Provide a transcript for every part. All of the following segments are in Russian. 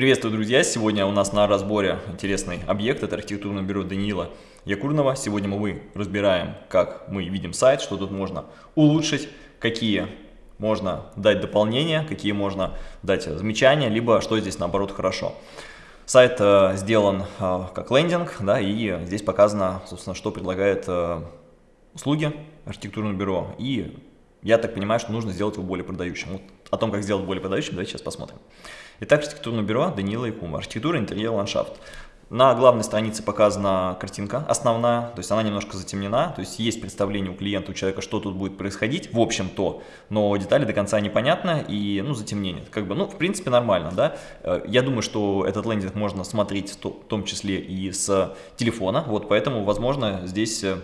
Приветствую, друзья! Сегодня у нас на разборе интересный объект. Это архитектурное бюро Даниила Якурнова. Сегодня мы разбираем, как мы видим сайт, что тут можно улучшить, какие можно дать дополнения, какие можно дать замечания, либо что здесь наоборот хорошо. Сайт э, сделан э, как лендинг, да, и здесь показано, собственно, что предлагает э, услуги архитектурного бюро. И я так понимаю, что нужно сделать его более продающим. Вот о том, как сделать более продающим, давайте сейчас посмотрим. Итак, архитектурное бюро Данила Якума. Архитектура, интерьер, ландшафт. На главной странице показана картинка основная, то есть она немножко затемнена, то есть есть представление у клиента, у человека, что тут будет происходить, в общем-то, но детали до конца непонятны и, ну, затемнение. Как бы, ну, в принципе, нормально, да. Э, я думаю, что этот лендинг можно смотреть в том числе и с телефона, вот, поэтому, возможно, здесь э,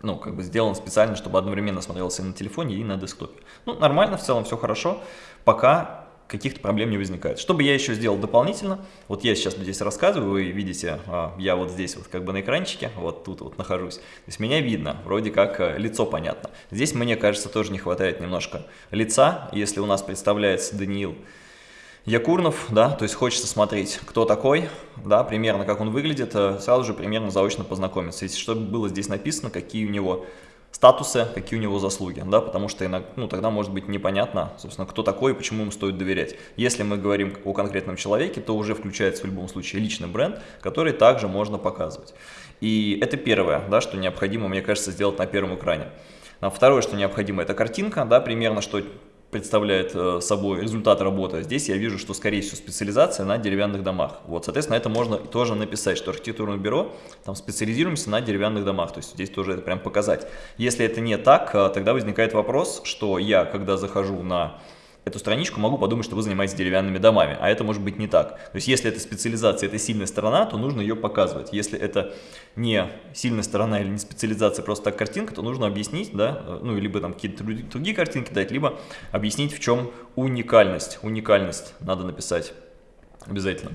ну, как бы сделан специально, чтобы одновременно смотрелся и на телефоне, и на десктопе. Ну, нормально, в целом все хорошо, пока каких-то проблем не возникает. Что бы я еще сделал дополнительно, вот я сейчас здесь рассказываю, вы видите, а, я вот здесь вот как бы на экранчике, вот тут вот нахожусь, то есть меня видно, вроде как э, лицо понятно. Здесь, мне кажется, тоже не хватает немножко лица, если у нас представляется Даниил Якурнов, да, то есть хочется смотреть, кто такой, да, примерно как он выглядит, э, сразу же примерно заочно познакомиться. Если чтобы было здесь написано, какие у него статусы, какие у него заслуги, да, потому что иногда, ну, тогда может быть непонятно, собственно, кто такой и почему ему стоит доверять. Если мы говорим о конкретном человеке, то уже включается в любом случае личный бренд, который также можно показывать. И это первое, да, что необходимо, мне кажется, сделать на первом экране. А второе, что необходимо, это картинка, да, примерно, что представляет э, собой результат работы. Здесь я вижу, что, скорее всего, специализация на деревянных домах. Вот, соответственно, это можно тоже написать, что архитектурное бюро, там специализируемся на деревянных домах. То есть здесь тоже это прям показать. Если это не так, э, тогда возникает вопрос, что я, когда захожу на эту страничку, могу подумать, что вы занимаетесь деревянными домами, а это может быть не так. То есть если это специализация, это сильная сторона, то нужно ее показывать. Если это не сильная сторона или не специализация, просто так картинка, то нужно объяснить, да, ну, либо там какие-то другие картинки дать, либо объяснить, в чем уникальность. Уникальность надо написать обязательно.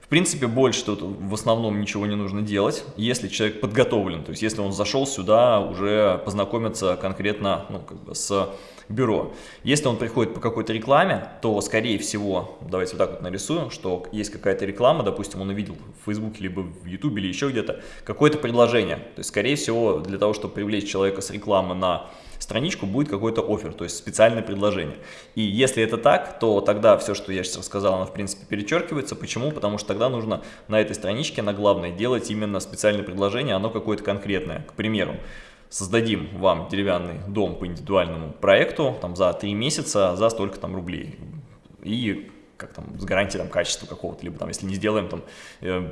В принципе, больше тут в основном ничего не нужно делать, если человек подготовлен, то есть если он зашел сюда уже познакомиться конкретно ну, как бы с бюро. Если он приходит по какой-то рекламе, то, скорее всего, давайте вот так вот нарисуем, что есть какая-то реклама, допустим, он увидел в Фейсбуке, либо в Ютубе, или еще где-то, какое-то предложение. То есть, скорее всего, для того, чтобы привлечь человека с рекламы на страничку, будет какой-то офер, то есть специальное предложение. И если это так, то тогда все, что я сейчас рассказал, оно, в принципе, перечеркивается. Почему? Потому что тогда нужно на этой страничке, на главной, делать именно специальное предложение, оно какое-то конкретное. К примеру, создадим вам деревянный дом по индивидуальному проекту там, за 3 месяца за столько там рублей. И как там, с гарантией там, качества какого-то, либо там, если не сделаем там, э,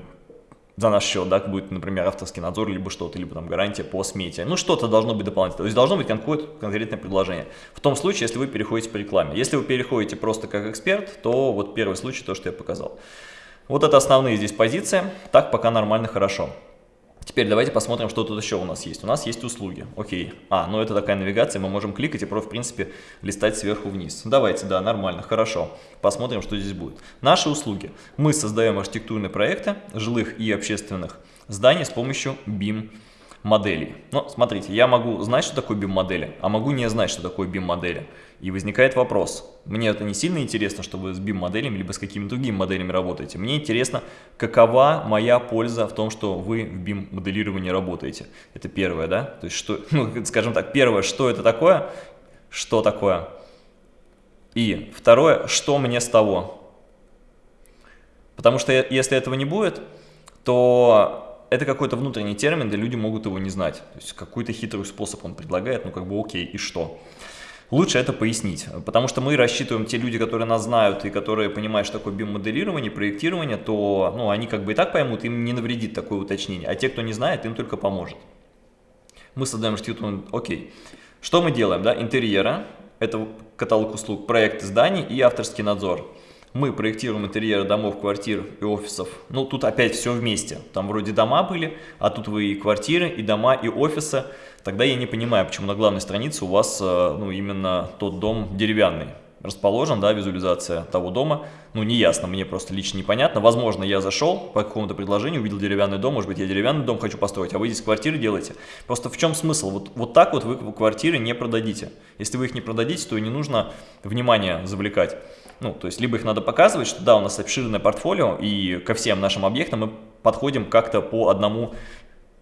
за наш счет, да, будет, например, авторский надзор, либо что-то, либо там гарантия по смете. Ну, что-то должно быть дополнительно. То есть должно быть какое-то конкретное предложение. В том случае, если вы переходите по рекламе. Если вы переходите просто как эксперт, то вот первый случай, то, что я показал. Вот это основные здесь позиции. Так пока нормально, хорошо. Теперь давайте посмотрим, что тут еще у нас есть. У нас есть услуги. Окей. А, ну это такая навигация, мы можем кликать и просто, в принципе, листать сверху вниз. Давайте, да, нормально, хорошо. Посмотрим, что здесь будет. Наши услуги. Мы создаем архитектурные проекты жилых и общественных зданий с помощью BIM моделей. Но смотрите, я могу знать, что такое BIM-модели, а могу не знать, что такое BIM-модели. И возникает вопрос, мне это не сильно интересно, что вы с BIM-моделями либо с какими-то другими моделями работаете. Мне интересно, какова моя польза в том, что вы в BIM-моделировании работаете. Это первое, да? То есть, что, ну, скажем так, первое, что это такое, что такое. И второе, что мне с того. Потому что если этого не будет, то это какой-то внутренний термин, где люди могут его не знать. То есть какой-то хитрый способ он предлагает, ну как бы окей, и что? Лучше это пояснить, потому что мы рассчитываем, те люди, которые нас знают и которые понимают, что такое BIM-моделирование, проектирование, то ну, они как бы и так поймут, им не навредит такое уточнение, а те, кто не знает, им только поможет. Мы создаем архитектуру, окей. Что мы делаем? Да? Интерьера, это каталог услуг, проекты зданий и авторский надзор мы проектируем интерьеры домов, квартир и офисов. Ну, тут опять все вместе. Там вроде дома были, а тут вы и квартиры, и дома, и офисы. Тогда я не понимаю, почему на главной странице у вас э, ну, именно тот дом деревянный расположен, да, визуализация того дома, ну, не ясно, мне просто лично непонятно. Возможно, я зашел по какому-то предложению, увидел деревянный дом, может быть, я деревянный дом хочу построить, а вы здесь квартиры делаете. Просто в чем смысл? Вот, вот так вот вы квартиры не продадите. Если вы их не продадите, то и не нужно внимание завлекать. Ну, то есть, либо их надо показывать, что да, у нас обширное портфолио, и ко всем нашим объектам мы подходим как-то по одному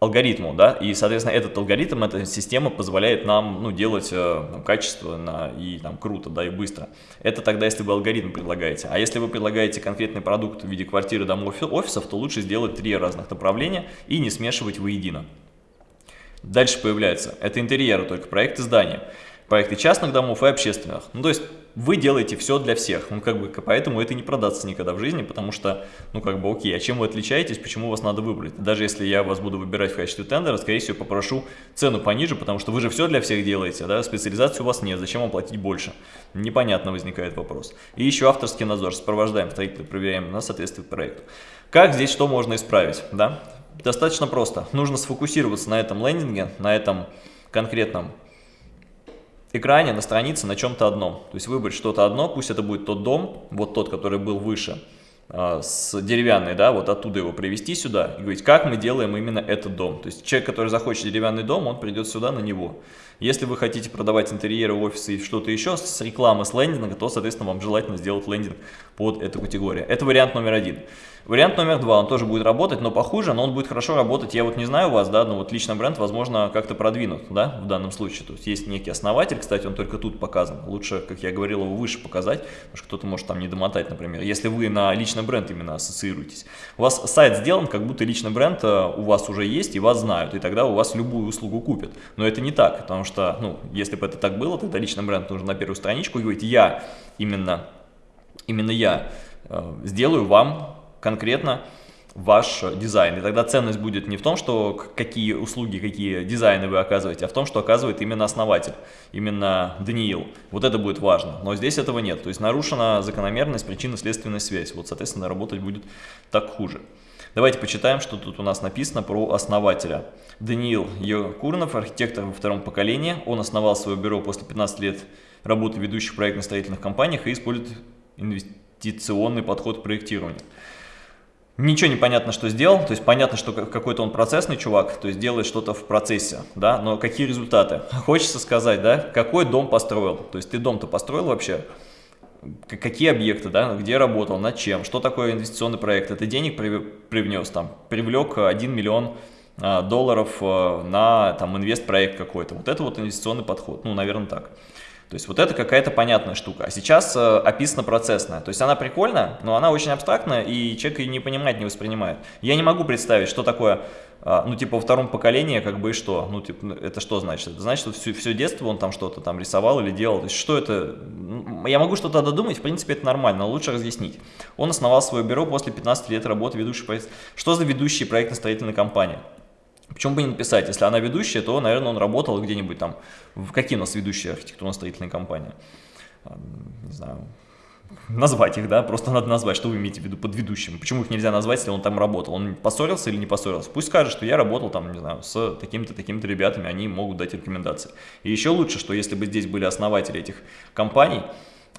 алгоритму, да, и, соответственно, этот алгоритм, эта система позволяет нам, ну, делать э, ну, качественно и там круто, да, и быстро. Это тогда, если вы алгоритм предлагаете. А если вы предлагаете конкретный продукт в виде квартиры, домов, офисов, то лучше сделать три разных направления и не смешивать воедино. Дальше появляется, это интерьеры, только проекты здания проекты частных домов и общественных. Ну, то есть вы делаете все для всех, ну, как бы, поэтому это не продастся никогда в жизни, потому что, ну, как бы, окей, а чем вы отличаетесь, почему вас надо выбрать? Даже если я вас буду выбирать в качестве тендера, скорее всего, попрошу цену пониже, потому что вы же все для всех делаете, да, специализации у вас нет, зачем вам платить больше? Непонятно возникает вопрос. И еще авторский надзор, сопровождаем строителя, проверяем на соответствие проекту. Как здесь что можно исправить, да? Достаточно просто, нужно сфокусироваться на этом лендинге, на этом конкретном экране, на странице на чем-то одном. То есть выбрать что-то одно, пусть это будет тот дом, вот тот, который был выше, а, с деревянной, да, вот оттуда его привести сюда и говорить, как мы делаем именно этот дом. То есть человек, который захочет деревянный дом, он придет сюда на него. Если вы хотите продавать интерьеры, офисы и что-то еще с рекламы, с лендинга, то, соответственно, вам желательно сделать лендинг под эту категорию. Это вариант номер один. Вариант номер два, он тоже будет работать, но похуже, но он будет хорошо работать. Я вот не знаю вас, да, но вот личный бренд, возможно, как-то продвинут, да, в данном случае. То есть есть некий основатель, кстати, он только тут показан. Лучше, как я говорил, его выше показать, потому что кто-то может там не домотать, например. Если вы на личный бренд именно ассоциируетесь. У вас сайт сделан, как будто личный бренд э, у вас уже есть и вас знают, и тогда у вас любую услугу купят. Но это не так, потому что, ну, если бы это так было, тогда личный бренд нужно на первую страничку говорить, я именно, именно я э, сделаю вам конкретно ваш дизайн. И тогда ценность будет не в том, что какие услуги, какие дизайны вы оказываете, а в том, что оказывает именно основатель, именно Даниил. Вот это будет важно. Но здесь этого нет. То есть нарушена закономерность, причинно-следственная связь. Вот, соответственно, работать будет так хуже. Давайте почитаем, что тут у нас написано про основателя. Даниил Якурнов, архитектор во втором поколении. Он основал свое бюро после 15 лет работы в ведущих проектно-строительных компаниях и использует инвестиционный подход к проектированию. Ничего не понятно, что сделал, то есть понятно, что какой-то он процессный чувак, то есть делает что-то в процессе, да, но какие результаты? Хочется сказать, да, какой дом построил, то есть ты дом-то построил вообще, какие объекты, да, где работал, над чем, что такое инвестиционный проект, это денег привнес, там, привлек 1 миллион а, долларов а, на там инвест-проект какой-то, вот это вот инвестиционный подход, ну, наверное, так. То есть вот это какая-то понятная штука. А сейчас э, описана процессная. То есть она прикольная, но она очень абстрактная, и человек ее не понимает, не воспринимает. Я не могу представить, что такое, э, ну типа во втором поколении, как бы и что. Ну типа, ну, это что значит? Это значит, что все, все детство он там что-то там рисовал или делал. То есть что это? Я могу что-то додумать, в принципе это нормально, но лучше разъяснить. Он основал свое бюро после 15 лет работы ведущей проект. Что за ведущие проектно-строительная компания? Почему бы не написать, если она ведущая, то, наверное, он работал где-нибудь там, в какие у нас ведущие архитектурно-строительные компании, не знаю, назвать их, да, просто надо назвать, что вы имеете в виду под ведущим, почему их нельзя назвать, если он там работал, он поссорился или не поссорился, пусть скажет, что я работал там, не знаю, с такими-то, такими-то ребятами, они могут дать рекомендации. И еще лучше, что если бы здесь были основатели этих компаний,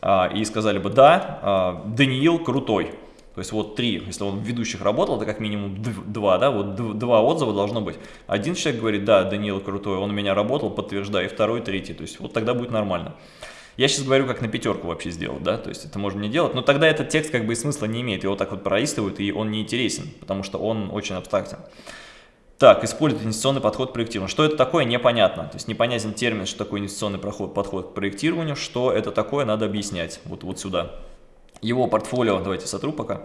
а, и сказали бы, да, а, Даниил крутой, то есть вот три, если он в ведущих работал, это как минимум два, да, вот два отзыва должно быть. Один человек говорит, да, Даниил крутой, он у меня работал, подтверждаю, и второй, третий, то есть вот тогда будет нормально. Я сейчас говорю, как на пятерку вообще сделать, да, то есть это можно не делать, но тогда этот текст как бы и смысла не имеет, его так вот пролистывают, и он не интересен, потому что он очень абстрактен. Так, использует инвестиционный подход к проектированию. Что это такое, непонятно. То есть непонятен термин, что такое инвестиционный подход к проектированию, что это такое, надо объяснять. Вот, вот сюда. Его портфолио, давайте сотру пока.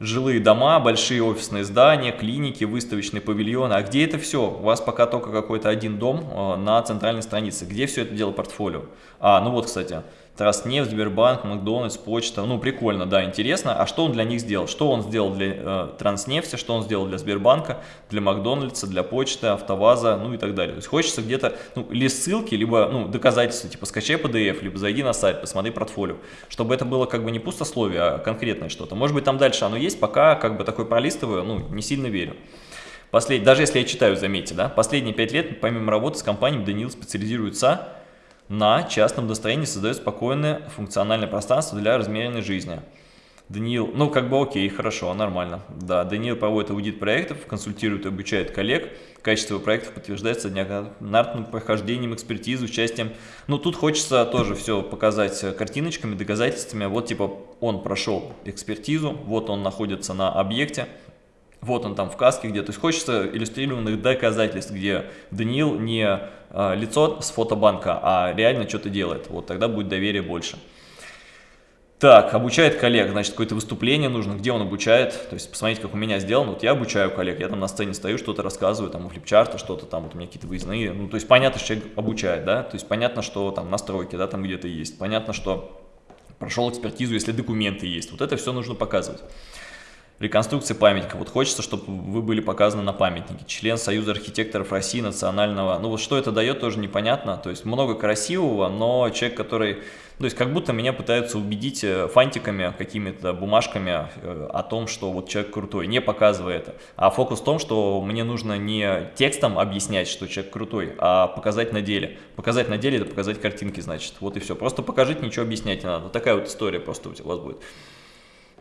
Жилые дома, большие офисные здания, клиники, выставочные павильоны. А где это все? У вас пока только какой-то один дом э, на центральной странице. Где все это дело портфолио? А, ну вот, кстати, Транснефть, Сбербанк, Макдональдс, Почта. Ну, прикольно, да, интересно. А что он для них сделал? Что он сделал для э, Транснефти, что он сделал для Сбербанка, для Макдональдса, для Почты, АвтоВАЗа, ну и так далее. То есть хочется где-то, ну, или ссылки, либо, ну, доказательства, типа скачай PDF, либо зайди на сайт, посмотри портфолио. Чтобы это было как бы не пустословие, а конкретное что-то. Может быть, там дальше оно есть, пока как бы такой пролистываю, ну, не сильно верю. Послед... Даже если я читаю, заметьте, да, последние пять лет, помимо работы с компанией, Данил специализируется на частном настроении создает спокойное функциональное пространство для размеренной жизни. Даниил, ну как бы окей, хорошо, нормально. Да, Даниил проводит аудит проектов, консультирует и обучает коллег. Качество проектов подтверждается неоднократным прохождением экспертизы, участием. Ну тут хочется тоже все показать картиночками, доказательствами. Вот типа он прошел экспертизу, вот он находится на объекте, вот он там в каске где. То есть хочется иллюстрированных доказательств, где Даниил не а, лицо с фотобанка, а реально что-то делает. Вот тогда будет доверие больше. Так, обучает коллег, значит, какое-то выступление нужно, где он обучает, то есть посмотрите, как у меня сделано, вот я обучаю коллег, я там на сцене стою, что-то рассказываю, там у флипчарта что-то там, вот у меня какие-то выездные, ну, то есть понятно, что человек обучает, да, то есть понятно, что там настройки, да, там где-то есть, понятно, что прошел экспертизу, если документы есть, вот это все нужно показывать. Реконструкция памятника. Вот хочется, чтобы вы были показаны на памятнике. Член Союза архитекторов России национального. Ну вот что это дает, тоже непонятно. То есть много красивого, но человек, который... То есть как будто меня пытаются убедить э, фантиками, какими-то бумажками э, о том, что вот человек крутой, не показывая это. А фокус в том, что мне нужно не текстом объяснять, что человек крутой, а показать на деле. Показать на деле – это показать картинки, значит. Вот и все. Просто покажите, ничего объяснять не надо. Такая вот история просто у вас будет.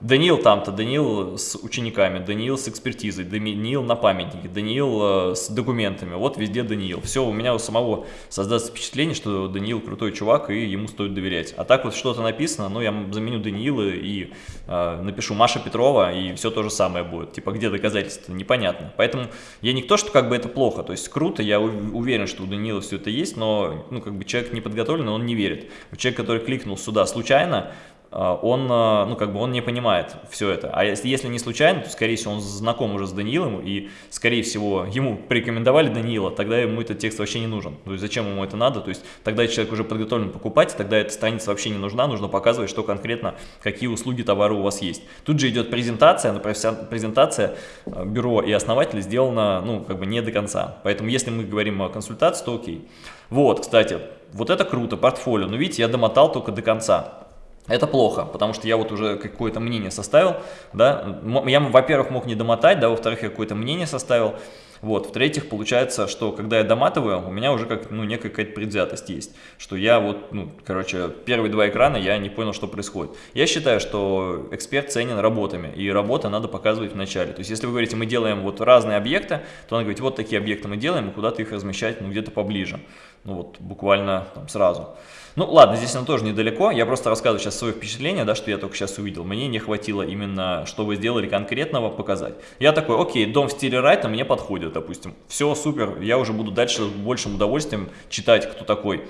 Даниил там-то, Даниил с учениками, Даниил с экспертизой, Даниил на памятнике, Даниил э, с документами. Вот везде Даниил. Все, у меня у самого создастся впечатление, что Даниил крутой чувак и ему стоит доверять. А так вот что-то написано, ну я заменю Даниила и э, напишу Маша Петрова и все то же самое будет. Типа где доказательства? Непонятно. Поэтому я не то, что как бы это плохо, то есть круто, я уверен, что у Даниила все это есть, но ну как бы человек не подготовленный, он не верит. Человек, который кликнул сюда случайно, он, а, ну, как бы он не понимает все это. А если, если не случайно, то, скорее всего, он знаком уже с Даниилом, и, скорее всего, ему порекомендовали Даниила, тогда ему этот текст вообще не нужен. То есть, зачем ему это надо? То есть, тогда человек уже подготовлен покупать, тогда эта страница вообще не нужна, нужно показывать, что конкретно, какие услуги, товары у вас есть. Тут же идет презентация, но презентация а, бюро и основателя сделана, ну, как бы не до конца. Поэтому, если мы говорим о консультации, то окей. Вот, кстати, вот это круто, портфолио. Но видите, я домотал только до конца. Это плохо, потому что я вот уже какое-то мнение составил, да, я, во-первых, мог не домотать, да, во-вторых, я какое-то мнение составил, вот, в-третьих, получается, что когда я доматываю, у меня уже как, ну, некая какая-то предвзятость есть, что я вот, ну, короче, первые два экрана я не понял, что происходит. Я считаю, что эксперт ценен работами, и работа надо показывать в начале. То есть, если вы говорите, мы делаем вот разные объекты, то надо говорить, вот такие объекты мы делаем, и куда-то их размещать, ну, где-то поближе, ну, вот, буквально там сразу. Ну ладно, здесь оно тоже недалеко, я просто рассказываю сейчас свои впечатления, да, что я только сейчас увидел. Мне не хватило именно, что вы сделали конкретного, показать. Я такой, окей, дом в стиле Райта мне подходит, допустим. Все, супер, я уже буду дальше с большим удовольствием читать, кто такой.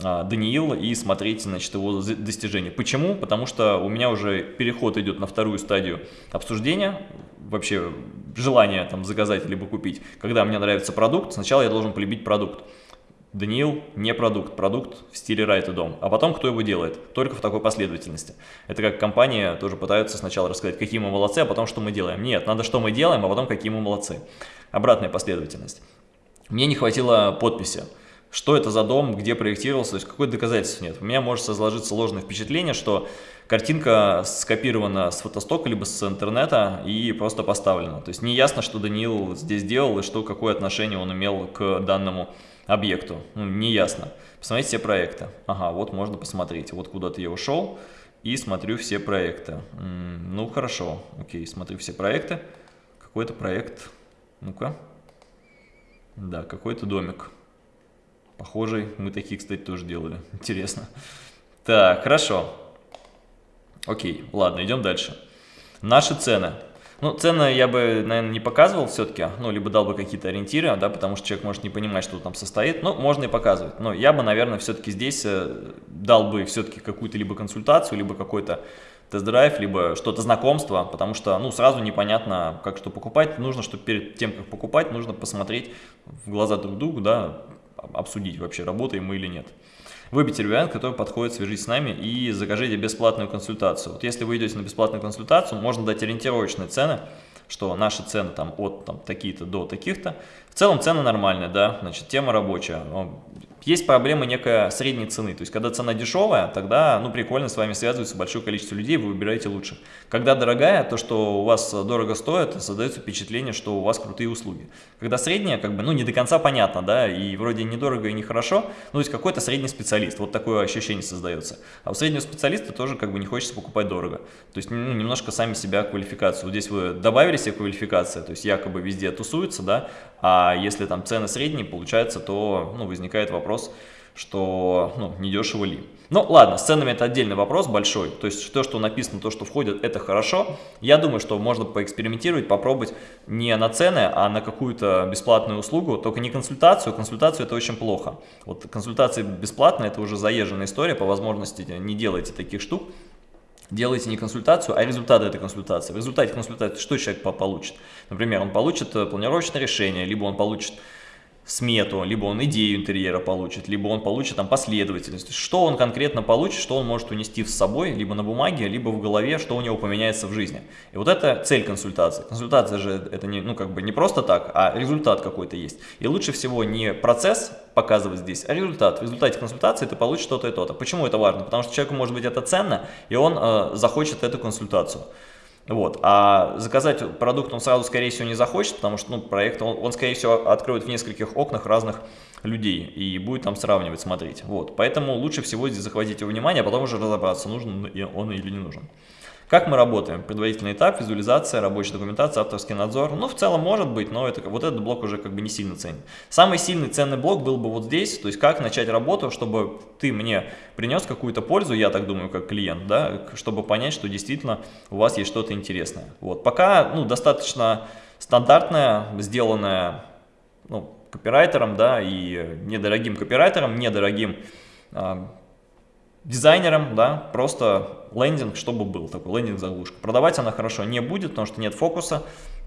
А, Даниил и смотреть значит, его достижения. Почему? Потому что у меня уже переход идет на вторую стадию обсуждения, вообще желание там заказать либо купить. Когда мне нравится продукт, сначала я должен полюбить продукт. Даниил не продукт, продукт в стиле Райт Дом. А потом кто его делает? Только в такой последовательности. Это как компания тоже пытаются сначала рассказать, какие мы молодцы, а потом что мы делаем. Нет, надо что мы делаем, а потом какие мы молодцы. Обратная последовательность. Мне не хватило подписи. Что это за дом, где проектировался, то есть какой доказательств нет. У меня может сложиться ложное впечатление, что картинка скопирована с фотостока, либо с интернета и просто поставлена. То есть не ясно, что Даниил здесь делал и что, какое отношение он имел к данному объекту, ну, не ясно. Посмотрите все проекты. Ага, вот можно посмотреть. Вот куда-то я ушел и смотрю все проекты. Ну, хорошо, окей, смотрю все проекты. Какой-то проект, ну-ка. Да, какой-то домик. Похожий, мы такие, кстати, тоже делали. Интересно. Так, хорошо. Окей, ладно, идем дальше. Наши цены. Ну, цены я бы, наверное, не показывал все-таки, ну, либо дал бы какие-то ориентиры, да, потому что человек может не понимать, что там состоит, ну, можно и показывать. Но я бы, наверное, все-таки здесь э, дал бы все-таки какую-то либо консультацию, либо какой-то тест-драйв, либо что-то знакомство, потому что, ну, сразу непонятно, как что покупать. Нужно, чтобы перед тем, как покупать, нужно посмотреть в глаза друг другу, да, обсудить вообще, работаем мы или нет. Выберите вариант, который подходит, свяжитесь с нами и закажите бесплатную консультацию. Вот если вы идете на бесплатную консультацию, можно дать ориентировочные цены, что наши цены там от там, такие-то до таких-то. В целом цены нормальные, да, значит, тема рабочая. Есть проблема некая средней цены, то есть когда цена дешевая, тогда, ну, прикольно, с вами связывается большое количество людей, вы выбираете лучше. Когда дорогая, то, что у вас дорого стоит, создается впечатление, что у вас крутые услуги. Когда средняя, как бы, ну, не до конца понятно, да, и вроде недорого и нехорошо, ну, то есть какой-то средний специалист, вот такое ощущение создается. А у среднего специалиста тоже, как бы, не хочется покупать дорого. То есть, ну, немножко сами себя квалификацию. Вот здесь вы добавили себе квалификацию, то есть якобы везде тусуется, да, а если там цены средние, получается, то, ну, возникает вопрос, вопрос, что ну, недешево ли. Ну ладно, с ценами это отдельный вопрос большой, то есть то, что написано, то, что входит, это хорошо. Я думаю, что можно поэкспериментировать, попробовать не на цены, а на какую-то бесплатную услугу, только не консультацию, консультацию это очень плохо. Вот консультация бесплатная, это уже заезженная история, по возможности не делайте таких штук. Делайте не консультацию, а результаты этой консультации. В результате консультации что человек получит? Например, он получит э, планировочное решение, либо он получит смету, либо он идею интерьера получит, либо он получит там последовательность. Что он конкретно получит, что он может унести с собой, либо на бумаге, либо в голове, что у него поменяется в жизни. И вот это цель консультации. Консультация же это не, ну, как бы не просто так, а результат какой-то есть. И лучше всего не процесс показывать здесь, а результат. В результате консультации ты получишь что-то и то-то. Почему это важно? Потому что человеку может быть это ценно, и он э, захочет эту консультацию. Вот. А заказать продукт он сразу, скорее всего, не захочет, потому что ну, проект, он, он, скорее всего, откроет в нескольких окнах разных людей и будет там сравнивать, смотреть. Вот. Поэтому лучше всего здесь захватить его внимание, а потом уже разобраться, нужен он или не нужен. Как мы работаем? Предварительный этап, визуализация, рабочая документация, авторский надзор. Ну, в целом может быть, но это, вот этот блок уже как бы не сильно ценен. Самый сильный ценный блок был бы вот здесь, то есть как начать работу, чтобы ты мне принес какую-то пользу, я так думаю, как клиент, да, чтобы понять, что действительно у вас есть что-то интересное. Вот. Пока ну, достаточно стандартная, сделанная ну, копирайтером, да, и недорогим копирайтером, недорогим дизайнером, да, просто лендинг, чтобы был такой лендинг-заглушка. Продавать она хорошо не будет, потому что нет фокуса,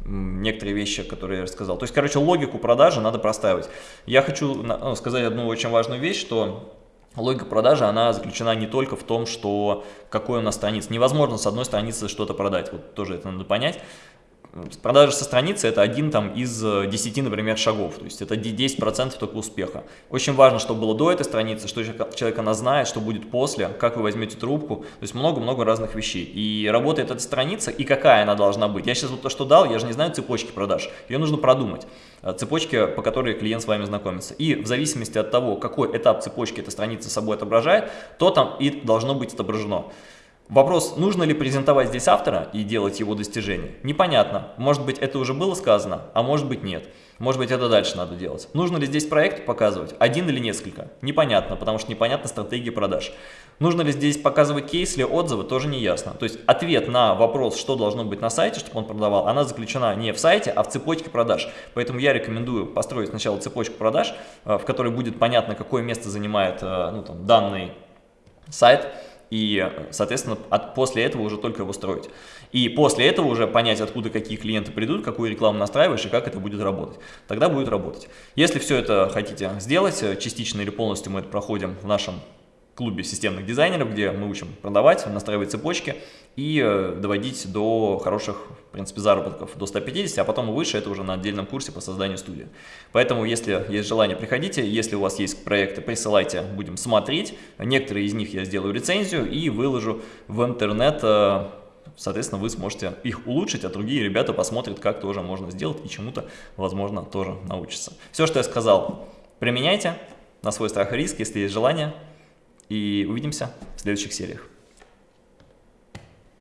некоторые вещи, которые я рассказал. То есть, короче, логику продажи надо простаивать. Я хочу ну, сказать одну очень важную вещь, что логика продажи, она заключена не только в том, что какой у нас страница. Невозможно с одной страницы что-то продать, вот тоже это надо понять. Продажа со страницы это один там из 10, э, например, шагов, то есть это 10% только успеха. Очень важно, что было до этой страницы, что человек она знает, что будет после, как вы возьмете трубку, то есть много-много разных вещей. И работает эта страница, и какая она должна быть. Я сейчас вот то, что дал, я же не знаю цепочки продаж, ее нужно продумать. Э, цепочки, по которой клиент с вами знакомится. И в зависимости от того, какой этап цепочки эта страница собой отображает, то там и должно быть отображено. Вопрос, нужно ли презентовать здесь автора и делать его достижения, непонятно. Может быть, это уже было сказано, а может быть, нет. Может быть, это дальше надо делать. Нужно ли здесь проект показывать? Один или несколько? Непонятно, потому что непонятна стратегия продаж. Нужно ли здесь показывать кейс или отзывы? Тоже не ясно. То есть ответ на вопрос, что должно быть на сайте, чтобы он продавал, она заключена не в сайте, а в цепочке продаж. Поэтому я рекомендую построить сначала цепочку продаж, э, в которой будет понятно, какое место занимает э, ну, там, данный сайт, и, соответственно, от, после этого уже только его строить. И после этого уже понять, откуда какие клиенты придут, какую рекламу настраиваешь и как это будет работать. Тогда будет работать. Если все это хотите сделать, э, частично или полностью мы это проходим в нашем клубе системных дизайнеров, где мы учим продавать, настраивать цепочки и э, доводить до хороших, в принципе, заработков, до 150, а потом выше, это уже на отдельном курсе по созданию студии. Поэтому, если есть желание, приходите, если у вас есть проекты, присылайте, будем смотреть. Некоторые из них я сделаю рецензию и выложу в интернет, э, соответственно, вы сможете их улучшить, а другие ребята посмотрят, как тоже можно сделать и чему-то, возможно, тоже научатся. Все, что я сказал, применяйте на свой страх и риск, если есть желание, и увидимся в следующих сериях.